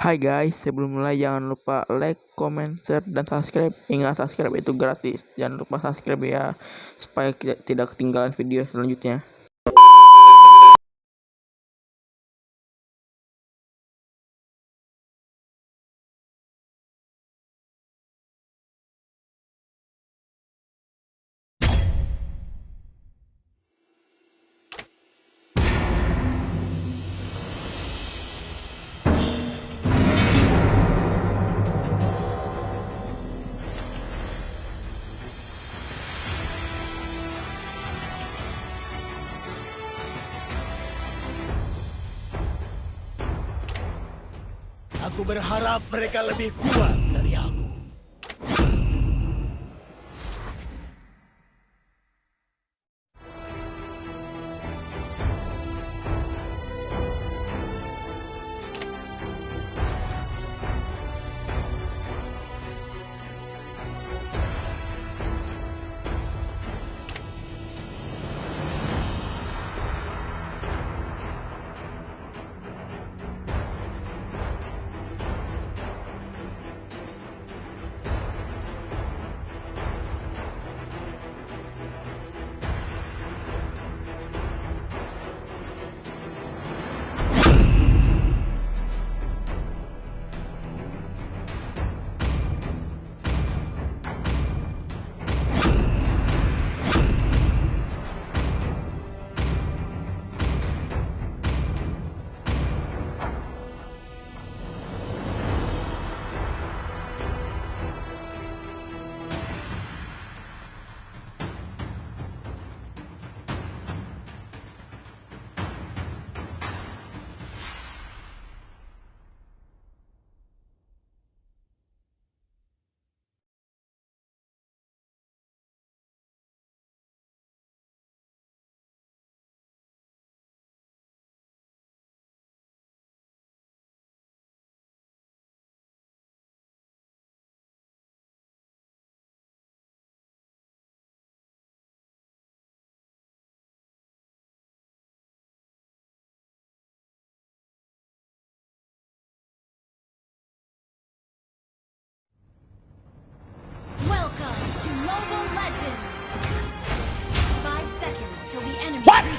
Hai guys, sebelum mulai jangan lupa like, comment, share, dan subscribe. Ingat subscribe itu gratis. Jangan lupa subscribe ya, supaya tidak ketinggalan video selanjutnya. Aku berharap mereka lebih kuat dari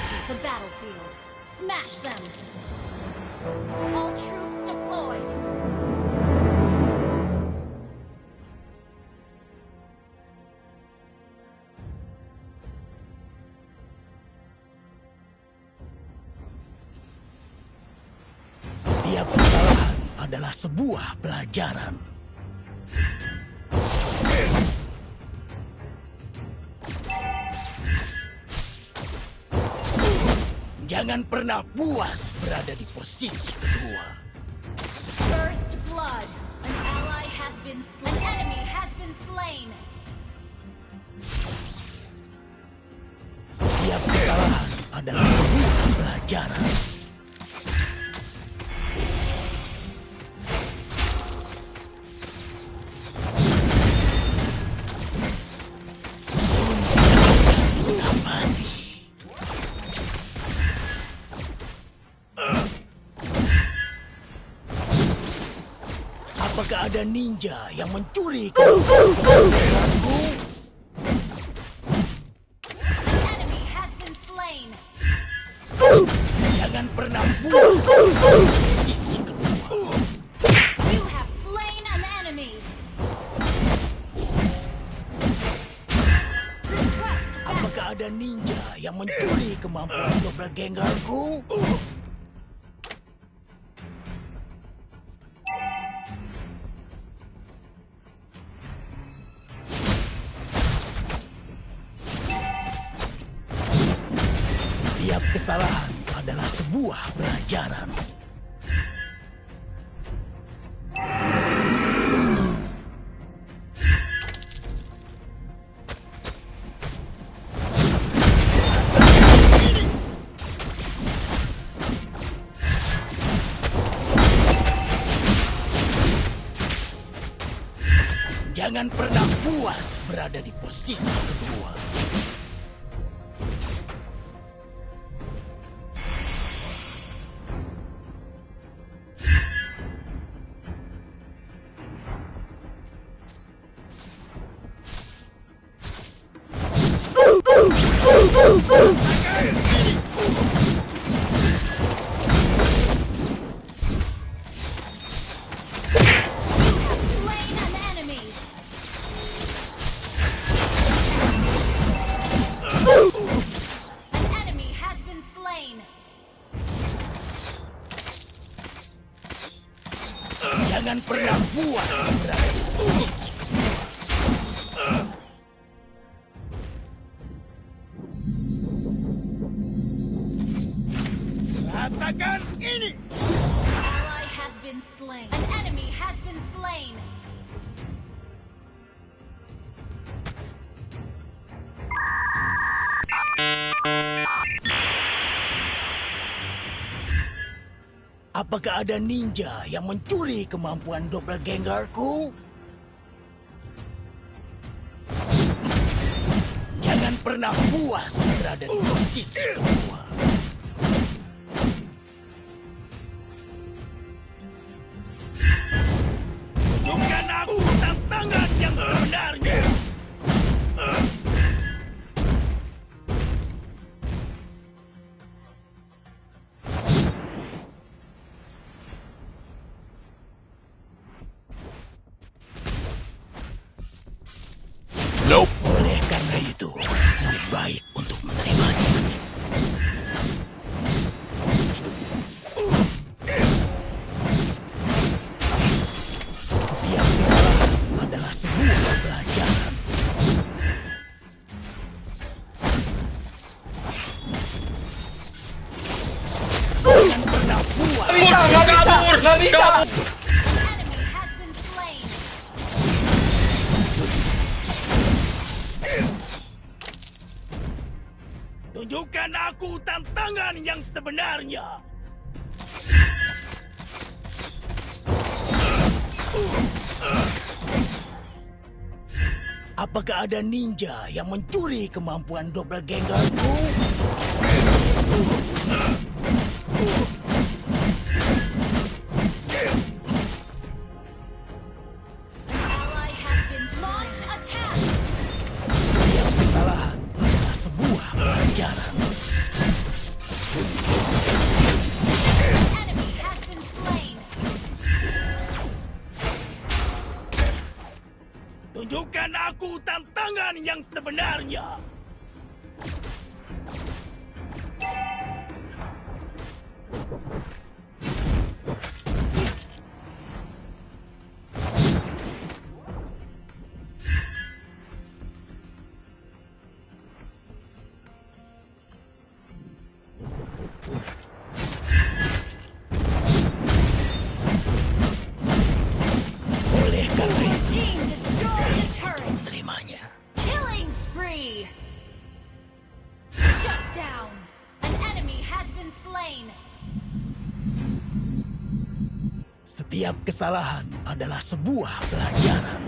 reaches the battlefield. Smash them! All troops deployed. Setiap kesalahan adalah sebuah pelajaran. Jangan pernah puas berada di posisi kedua. First blood. An ally has been slain. An enemy has been slain. Setiap kesalahan adalah sebuah pelajaran. Ada ninja yang mencuri kesalahan adalah sebuah pelajaran. Jangan pernah puas berada di posisi Rasakan ini! Ally has been slain. An enemy has been slain. Apakah ada ninja yang mencuri kemampuan doppelgangerku? Jangan pernah puas berada di posisi kedua. Tunjukkan aku tantangan yang sebenarnya. Apakah ada ninja yang mencuri kemampuan doppelgangerku? Tunjukkan aku tantangan yang sebenarnya. Setiap kesalahan adalah sebuah pelajaran.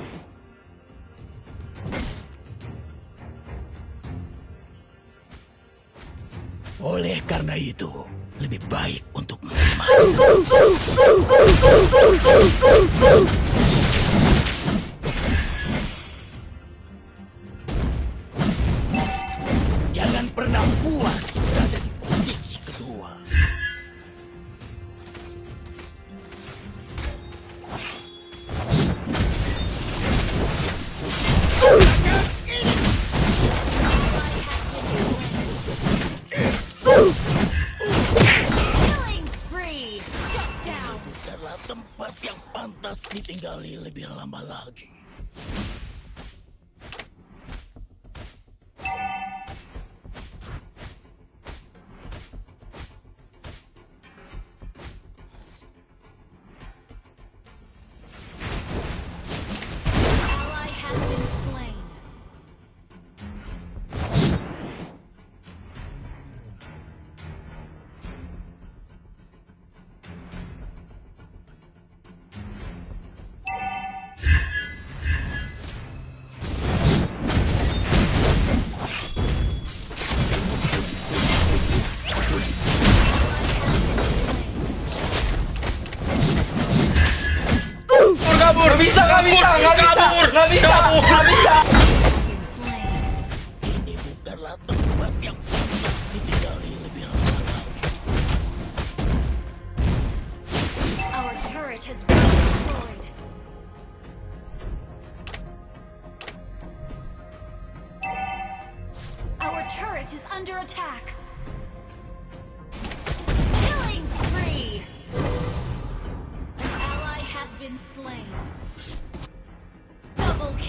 Oleh karena itu, lebih baik untuk menerima. Ditinggali lebih lama lagi.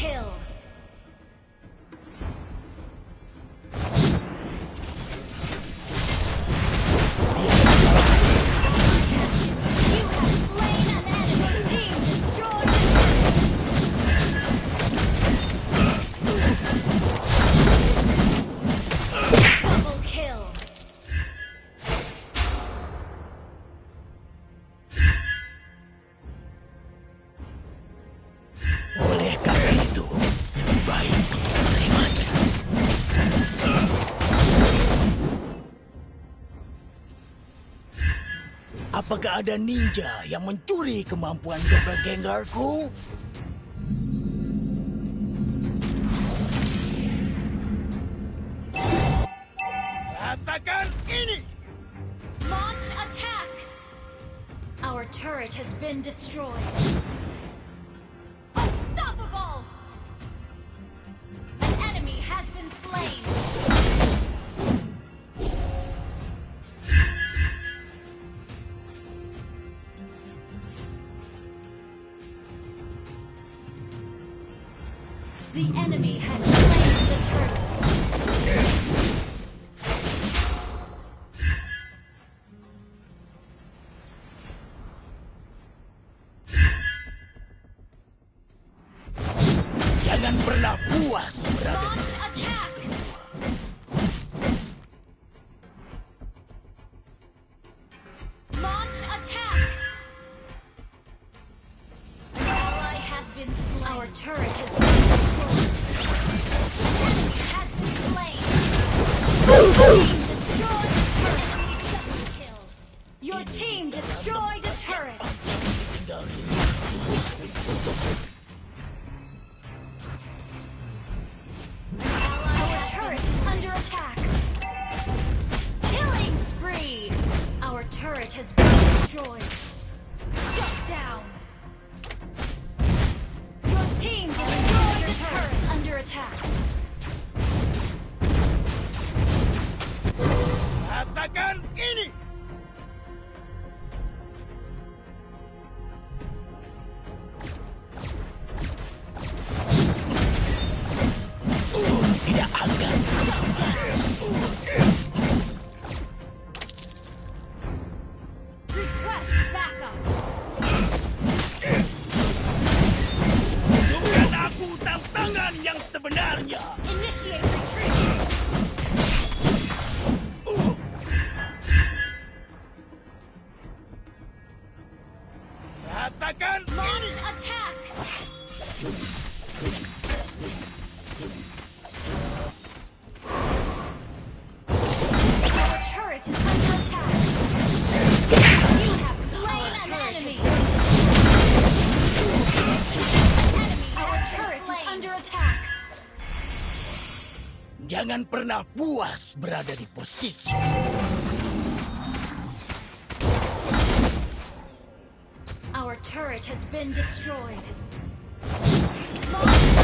Kill. Apakah ada ninja yang mencuri kemampuan doppelgangerku? Rasakan ini! Launch attack! Our turret has been destroyed. puas berada di turret has been destroyed. Jangan pernah puas berada di posisi. Our turret has been destroyed. Monster!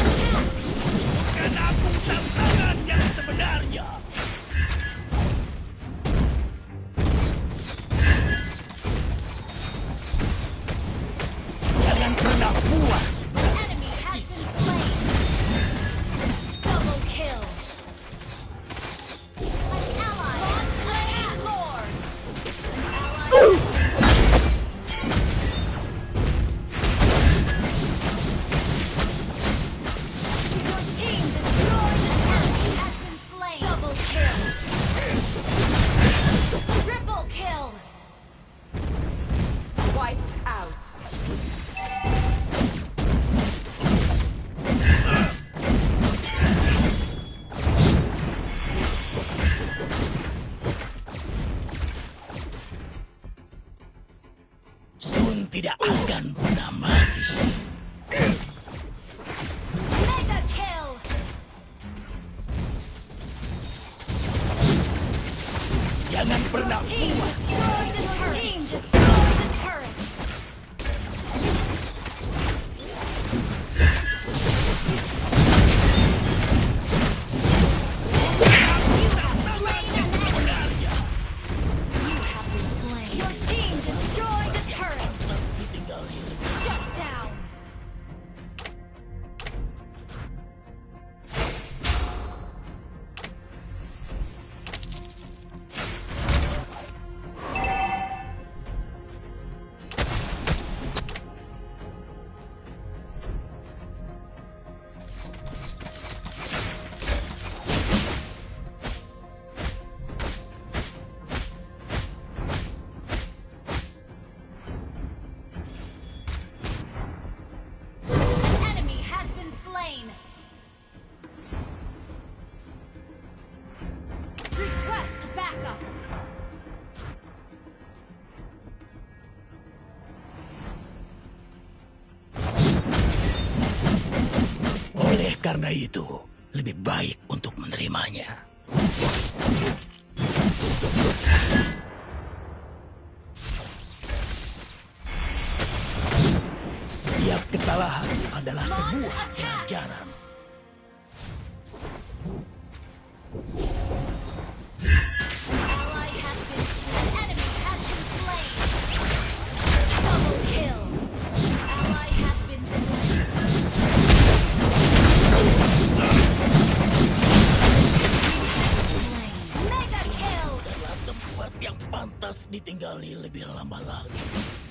Karena itu, lebih baik untuk menerimanya. Setiap kesalahan adalah sebuah pelajaran. Yang pantas ditinggali lebih lama lagi.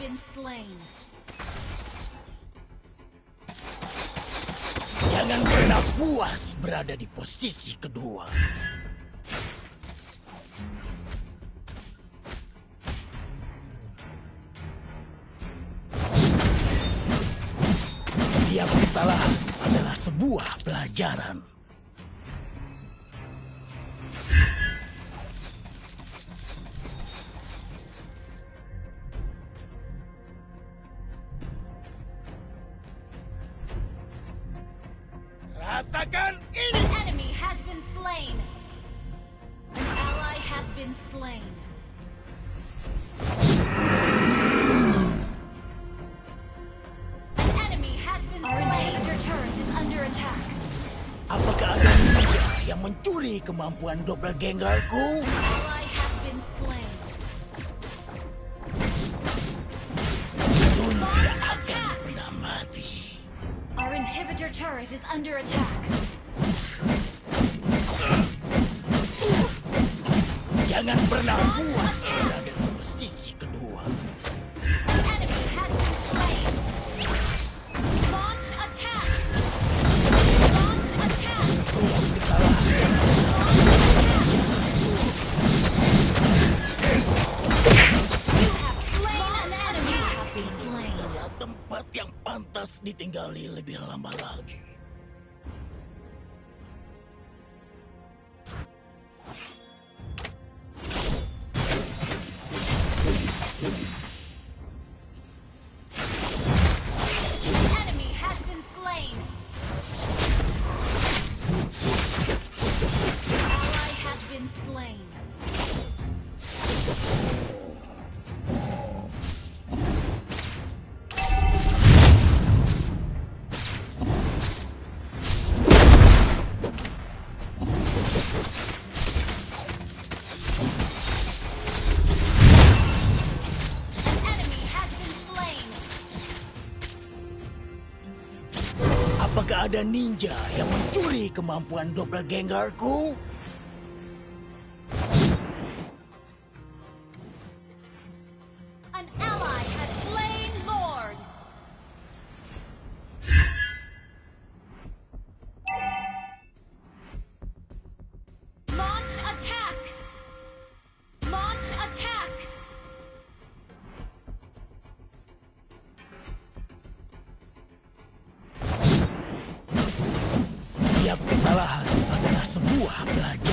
Been slain. Jangan pernah puas berada di posisi kedua. Setiap kesalahan adalah sebuah pelajaran. Been slain. An enemy has been Our slain. inhibitor turret is under attack. Apakah ada ninja yang mencuri kemampuan doppelgangerku? Ally has been slain. Dunia akan pernah mati. Our inhibitor turret is under attack. Ditinggali lebih lama lagi. Ada ninja yang mencuri kemampuan doppelgangerku? Adalah sebuah pelajaran.